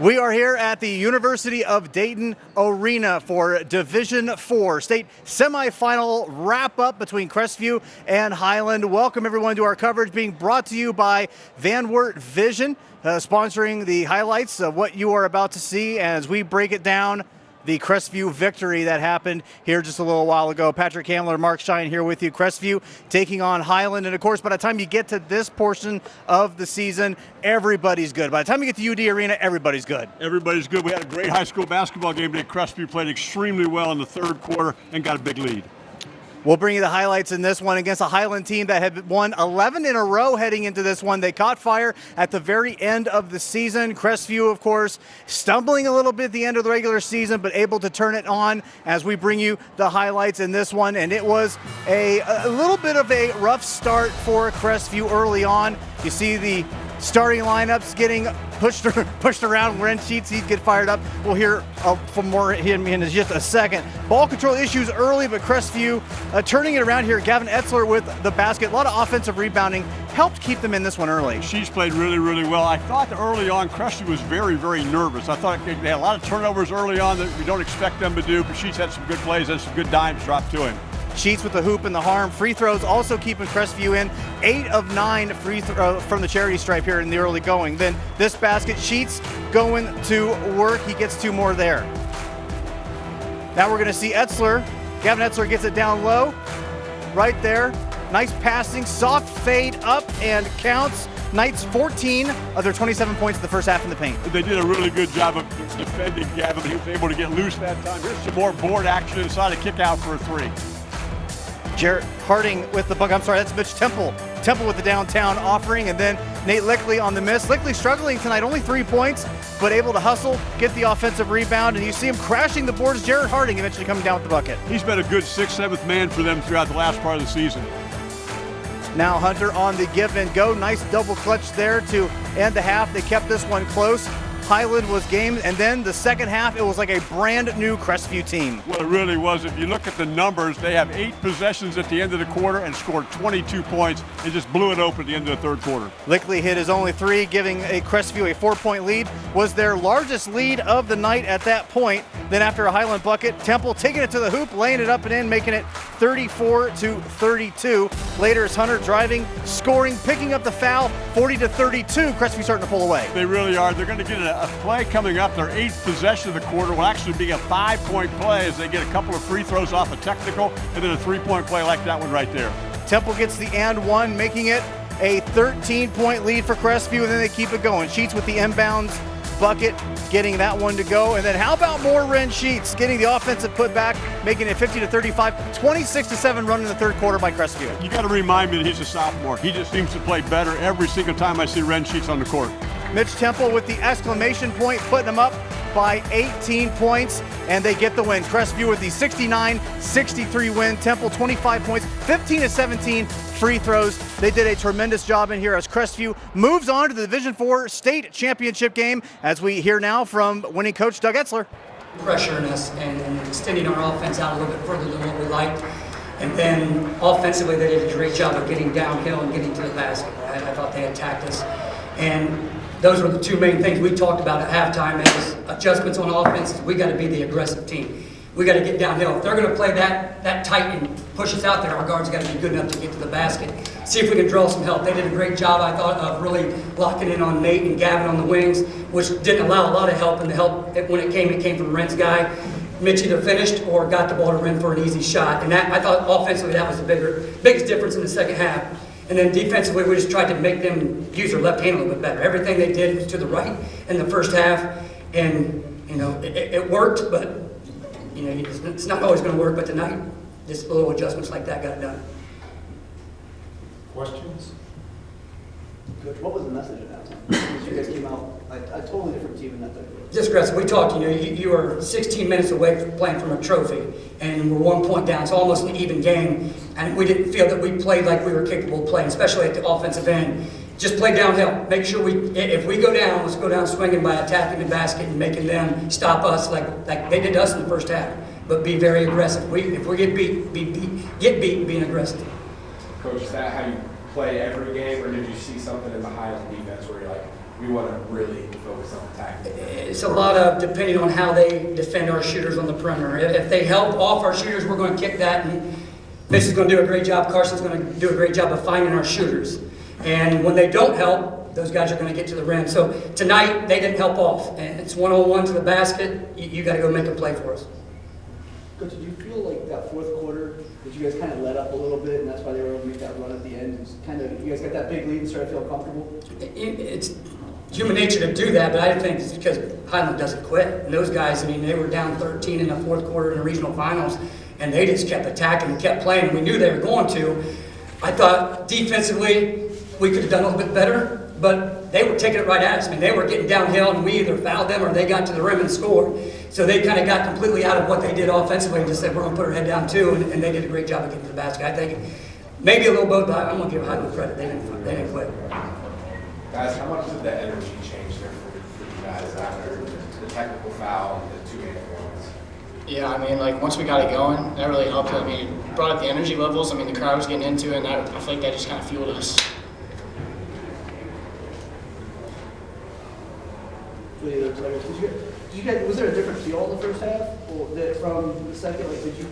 We are here at the University of Dayton Arena for Division Four state semifinal wrap up between Crestview and Hiland. Welcome everyone to our coverage being brought to you by Van Wert Vision, uh, sponsoring the highlights of what you are about to see as we break it down the Crestview victory that happened here just a little while ago. Patrick Hamler, Mark Shine here with you. Crestview taking on Hiland. And of course, by the time you get to this portion of the season, everybody's good. By the time you get to UD Arena, everybody's good. Everybody's good. We had a great high school basketball game today. Crestview played extremely well in the third quarter and got a big lead. We'll bring you the highlights in this one against a Hiland team that had won 11 in a row heading into this one. They caught fire at the very end of the season. Crestview, of course, stumbling a little bit at the end of the regular season, but able to turn it on as we bring you the highlights in this one. And it was a, a little bit of a rough start for Crestview early on. You see the starting lineups getting pushed pushed around. Ren Sheets, he'd get fired up. We'll hear uh, from more him in just a second. Ball control issues early, but Crestview uh, turning it around here. Gavin Etzler with the basket. A lot of offensive rebounding helped keep them in this one early. She's played really, really well. I thought early on Crestview was very, very nervous. I thought they had a lot of turnovers early on that we don't expect them to do, but she's had some good plays and some good dimes dropped to him. Sheets with the hoop and the harm. Free throws also keeping Crestview in. Eight of nine free throw uh, from the charity stripe here in the early going. Then this basket, Sheets going to work. He gets two more there. Now we're going to see Etzler. Gavin Etzler gets it down low. Right there. Nice passing, soft fade up and counts. Knights 14 of their 27 points in the first half in the paint. They did a really good job of defending Gavin. But he was able to get loose that time. Here's some more board action inside a kick out for a three. Jarrett Harding with the bucket. I'm sorry, that's Mitch Temple. Temple with the downtown offering, and then Nate Lickley on the miss. Lickley struggling tonight, only three points, but able to hustle, get the offensive rebound, and you see him crashing the boards. Jarrett Harding eventually coming down with the bucket. He's been a good sixth, seventh man for them throughout the last part of the season. Now Hunter on the give and go. Nice double clutch there to end the half. They kept this one close. Hiland was game, and then the second half, it was like a brand new Crestview team. Well, it really was. If you look at the numbers, they have eight possessions at the end of the quarter and scored 22 points and just blew it open at the end of the third quarter. Lickley hit his only three, giving a Crestview a four-point lead. Was their largest lead of the night at that point. Then after a Hiland bucket, Temple taking it to the hoop, laying it up and in, making it 34 to 32. Later, it's Hunter driving, scoring, picking up the foul, 40 to 32. Crestview starting to pull away. They really are. They're going to get a a play coming up. Their eighth possession of the quarter will actually be a five-point play as they get a couple of free throws off a technical and then a three-point play like that one right there. Temple gets the and one, making it a 13-point lead for Crestview, and then they keep it going. Sheets with the inbounds bucket, getting that one to go. And then how about more Ren Sheets getting the offensive putback, making it 50 to 35, 26 to 7 run in the third quarter by Crestview. You got to remind me that he's a sophomore. He just seems to play better every single time I see Ren Sheets on the court. Mitch Temple with the exclamation point, putting them up by 18 points, and they get the win. Crestview with the 69-63 win. Temple 25 points, 15 to 17 free throws. They did a tremendous job in here as Crestview moves on to the Division Four state championship game. As we hear now from winning coach Doug Etzler. Pressuring us and, extending our offense out a little bit further than what we liked. And then offensively, they did a great job of getting downhill and getting to the basket. I, I thought they attacked us. And those were the two main things we talked about at halftime as adjustments on offense. We got to be the aggressive team. We got to get downhill. If they're going to play that that tight and push us out there, our guards got to be good enough to get to the basket. See if we can draw some help. They did a great job, I thought, of really locking in on Nate and Gavin on the wings, which didn't allow a lot of help. And the help when it came, it came from Ren's guy. Mitch either finished or got the ball to Ren for an easy shot. And that I thought offensively that was the bigger, biggest difference in the second half. And then defensively, we just tried to make them use their left hand a little bit better. Everything they did was to the right in the first half, and you know it, it worked. But you know it's not always going to work. But tonight, just little adjustments like that got it done. Questions? Coach, what was the message at halftime? You guys came out a, a totally different team in that third quarter. Just aggressive. We talked, you know, you, you were 16 minutes away from playing from a trophy, and we're one point down. It's almost an even game, and we didn't feel that we played like we were capable of playing, especially at the offensive end. Just play downhill. Make sure we, if we go down, let's go down swinging by attacking the basket and making them stop us like, like they did us in the first half. But be very aggressive. We, if we get beat, be, beat, get beat, being aggressive. Coach, is that how you play every game, or did you see something in the Hiland defense where you're like, we want to really focus on attacking? it's a lot of depending on how they defend our shooters on the perimeter. If they help off our shooters, we're going to kick that, and Vince is going to do a great job. Carson's going to do a great job of finding our shooters. And when they don't help, those guys are going to get to the rim. So tonight, they didn't help off, and it's one-on-one to the basket. You, you got to go make a play for us. Coach, did you feel like that fourth quarter, that you guys kind of let up a little bit, and that's why they were able to make that run at the end? It's kind of, you guys got that big lead and started to feel comfortable? It- It's human nature to do that, but I think it's because Hiland doesn't quit. And those guys, I mean, they were down 13 in the fourth quarter in the regional finals, and they just kept attacking and kept playing, and we knew they were going to. I thought defensively, we could have done a little bit better, but they were taking it right at us. I mean, they were getting downhill, and we either fouled them or they got to the rim and scored. So they kind of got completely out of what they did offensively and just said, we're going to put our head down too, and, and they did a great job of getting to the basket. I think maybe a little both, but I'm going to give Hiland credit. They didn't, they didn't quit. Guys, how much did the energy change there for, for you guys after the technical foul and the two eight points? Yeah, I mean, like once we got it going, that really helped. I mean, it brought up the energy levels. I mean, the crowd was getting into it, and that, I feel like that just kind of fueled us. For the other players. Did you, did you guys, was there a different feel in the first half or that from the second? Like, did you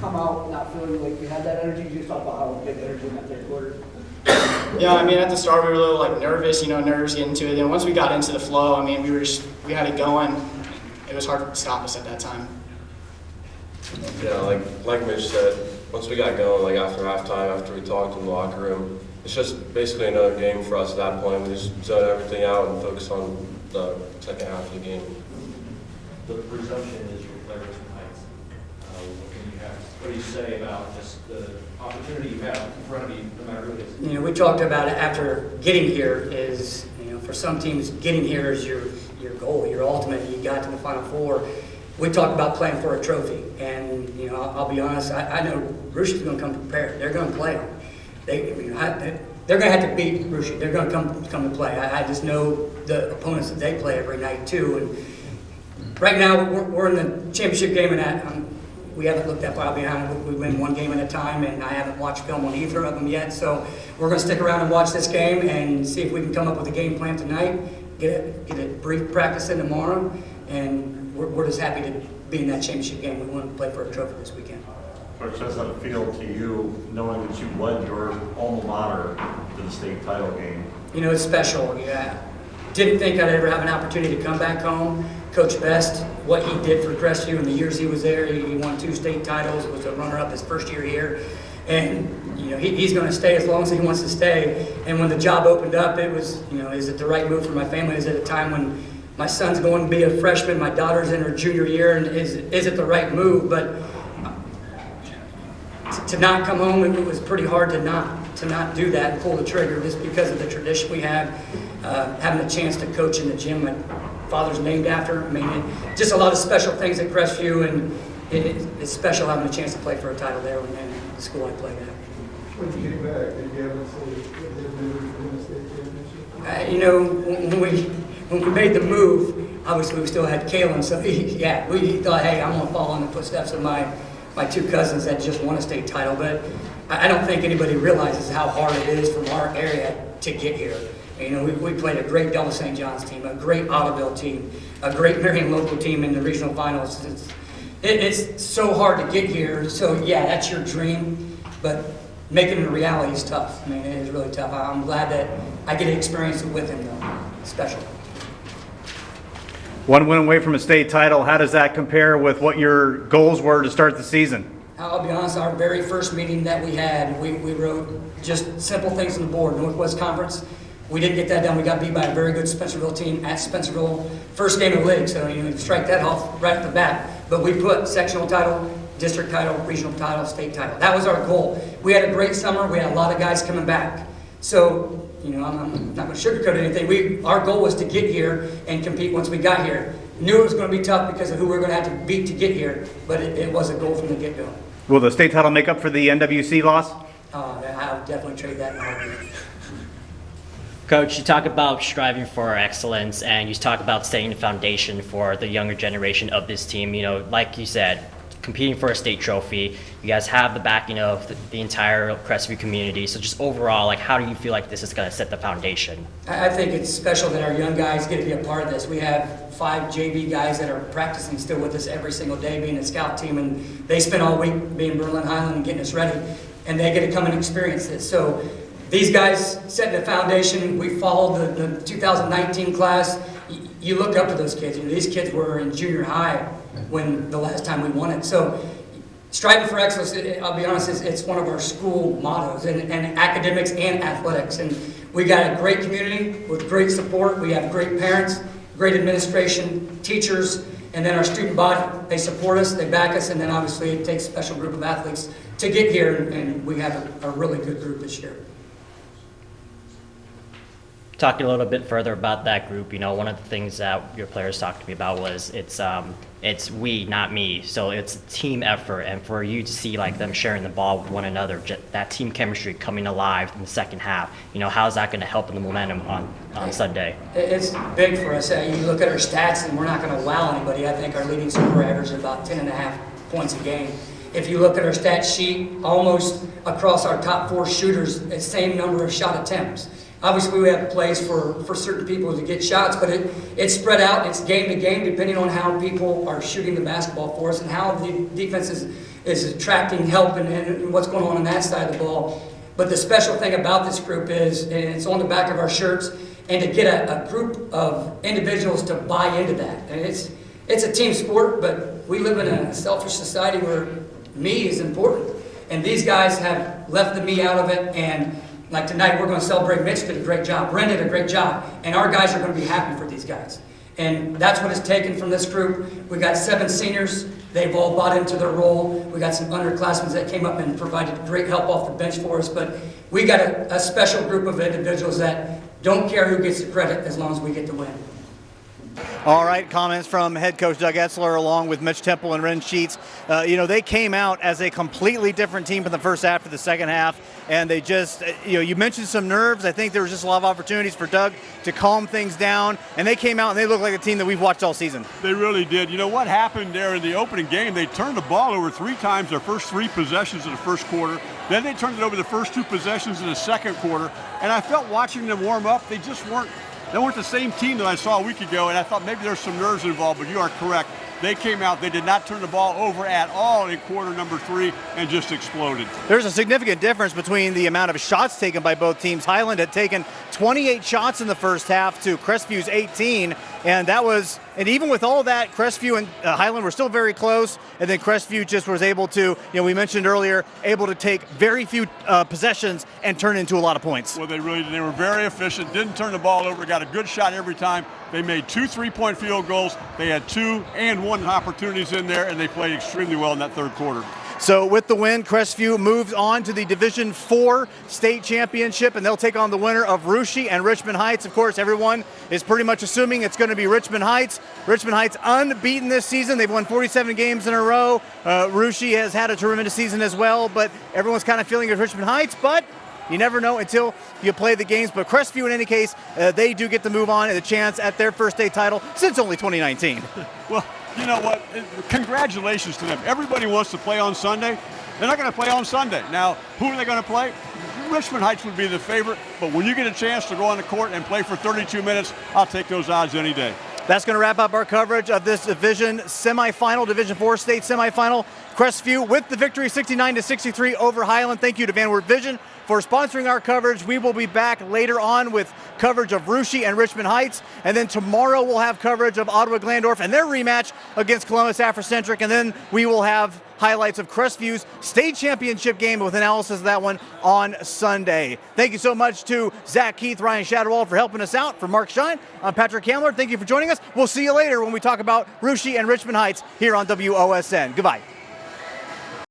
come out not feeling like you had that energy? Did You just talked about how big energy in that third quarter. Yeah, I mean, at the start we were a little like nervous, you know, nerves getting into it. Then once we got into the flow, I mean, we were just we had it going. It was hard to stop us at that time. Yeah, like like Mitch said, once we got going, like after halftime, after we talked in the locker room, it's just basically another game for us at that point. We just zone everything out and focus on the second half of the game. the presumption is your players from Heights. Uh, What can you have, what do you say about just the opportunity you have in front of you, no matter who it is? You know, we talked about it after getting here is, you know, for some teams, getting here is your, your goal, your ultimate, you got to the Final Four. We talked about playing for a trophy, and, you know, I'll, I'll be honest, I, I know Russia's gonna come prepared, they're gonna play them. They, they're gonna have to beat Russia, they're gonna come, come to play. I, I just know the opponents that they play every night too, and right now, we're, we're in the championship game, and I, um, we haven't looked that far behind. We we win one game at a time, and I haven't watched film on either of them yet. So we're going to stick around and watch this game and see if we can come up with a game plan tonight. Get a, get a brief practice in tomorrow, and we're, we're just happy to be in that championship game. We want to play for a trophy this weekend. Coach, how's that feel to you, knowing that you led your alma mater to the state title game? You know, it's special. Yeah. Didn't think I'd ever have an opportunity to come back home. Coach Best, what he did for Crestview in the years he was there, he won two state titles, It was a runner-up his first year here. And, you know, he, he's going to stay as long as he wants to stay. And when the job opened up, it was, you know, is it the right move for my family? Is it a time when my son's going to be a freshman, my daughter's in her junior year, and is, is it the right move? But to not come home, it was pretty hard to not, to not do that and pull the trigger just because of the tradition we have. Uh, having a chance to coach in the gym my father's named after, I mean, it, just a lot of special things at Crestview and it, it- it's special having a chance to play for a title there and then the school I played at. When you came back, did you ever say that they moved to win the state championship? Uh, you know, when when we, when we made the move, obviously we still had Kalen, so he, yeah, we thought, hey, I'm gonna follow in the footsteps of my, my two cousins that just won a state title, but I, don't think anybody realizes how hard it is from our area to get here. You know, we, we played a great Delphos St. John's team, a great Ottoville team, a great Marion local team in the regional finals. It's, it, it's so hard to get here, so yeah, that's your dream, but making it a reality is tough. I mean, it is really tough. I'm glad that I get to experience it with him, though. Special. One win away from a state title. How does that compare with what your goals were to start the season? I'll be honest, our very first meeting that we had, we, we wrote just simple things on the board, Northwest Conference. We didn't get that done. We got beat by a very good Spencerville team at Spencerville, first game of the league, so you know, strike that off right off the bat. But we put sectional title, district title, regional title, state title. That was our goal. We had a great summer. We had a lot of guys coming back. So, you know, I'm, I'm not going to sugarcoat anything. We, our goal was to get here and compete once we got here. Knew it was going to be tough because of who we were going to have to beat to get here, but it, it was a goal from the get-go. Will the state title make up for the NWC loss? Uh, I would definitely trade that in a heartbeat. Coach, you talk about striving for excellence and you talk about setting the foundation for the younger generation of this team. You know, like you said, competing for a state trophy. You guys have the backing of the, the entire Crestview community. So just overall, like, how do you feel like this is going to set the foundation? I think it's special that our young guys get to be a part of this. We have five JV guys that are practicing still with us every single day, being a scout team, and they spend all week being Berlin Hiland and getting us ready, and they get to come and experience this. So these guys setting the foundation. We followed the, the 2019 class. You look up to those kids. You know, these kids were in junior high when the last time we won it. So striving for excellence, I'll be honest, it's, one of our school mottos and, in academics and athletics. And we got a great community with great support. We have great parents, great administration, teachers, and then our student body. They support us, they back us, and then obviously it takes a special group of athletes to get here, and, and we have a, a really good group this year. Talking a little bit further about that group, you know, one of the things that your players talked to me about was it's um, it's we, not me. So it's a team effort, and for you to see like them sharing the ball with one another, that team chemistry coming alive in the second half. You know, how's that going to help in the momentum on on Sunday? It's big for us. Uh, You look at our stats, and we're not going to wow anybody. I think our leading scorer averages about 10 and a half points a game. If you look at our stat sheet, almost across our top four shooters, the same number of shot attempts. Obviously, we have plays for, for certain people to get shots, but it, it's spread out. It's game to game, depending on how people are shooting the basketball for us and how the defense is, is attracting help and, and what's going on on that side of the ball. But the special thing about this group is, and it's on the back of our shirts, and to get a, a group of individuals to buy into that. And it's, it's a team sport, but we live in a selfish society where me is important. And these guys have left the me out of it, and like tonight, we're going to celebrate Mitch did a great job, Brent did a great job, and our guys are going to be happy for these guys. And that's what is taken from this group. We got seven seniors. They've all bought into their role. We got some underclassmen that came up and provided great help off the bench for us. But we got a, a special group of individuals that don't care who gets the credit as long as we get to win. All right, comments from head coach Doug Etzler along with Mitch Temple and Ren Sheets. Uh, you know, they came out as a completely different team from the first half to the second half, and they just, uh, you know, you mentioned some nerves. I think there was just a lot of opportunities for Doug to calm things down, and they came out and they looked like a team that we've watched all season. They really did. You know what happened there in the opening game? They turned the ball over three times their first three possessions in the first quarter. Then they turned it over the first two possessions in the second quarter. And I felt watching them warm up, they just weren't they weren't the same team that I saw a week ago, and I thought maybe there's some nerves involved, but you are correct. They came out, they did not turn the ball over at all in quarter number three and just exploded. There's a significant difference between the amount of shots taken by both teams. Hiland had taken 28 shots in the first half to Crestview's 18, and that was, and even with all that, Crestview and uh, Hiland were still very close, and then Crestview just was able to, you know, we mentioned earlier, able to take very few uh, possessions and turn into a lot of points. Well, they really they were very efficient. Didn't turn the ball over. Got a good shot every time. They made two three-point field goals. They had two and one opportunities in there, and they played extremely well in that third quarter. So with the win, Crestview moves on to the Division Four state championship, and they'll take on the winner of Russia and Richmond Heights. Of course, everyone is pretty much assuming it's going to be Richmond Heights. Richmond Heights unbeaten this season. They've won 47 games in a row. Uh, Russia has had a tremendous season as well, but everyone's kind of feeling it's Richmond Heights. But you never know until you play the games. But Crestview, in any case, uh, they do get to move on and a chance at their first state title since only 2019. Well, you know what? Congratulations to them. Everybody wants to play on Sunday. They're not going to play on Sunday. Now, who are they going to play? Richmond Heights would be the favorite, but when you get a chance to go on the court and play for 32 minutes, I'll take those odds any day. That's going to wrap up our coverage of this division semifinal, Division Four state semifinal. Crestview with the victory, 69 to 63 over Hiland. Thank you to Van Wert Vision for sponsoring our coverage. We will be back later on with coverage of Russia and Richmond Heights, and then tomorrow we'll have coverage of Ottawa Glandorf and their rematch against Columbus Africentric, and then we will have highlights of Crestview's state championship game with analysis of that one on Sunday. Thank you so much to Zach Keith, Ryan Shadowall for helping us out. For Mark Shine, I'm Patrick Hamler. Thank you for joining us. We'll see you later when we talk about Russia and Richmond Heights here on WOSN. Goodbye.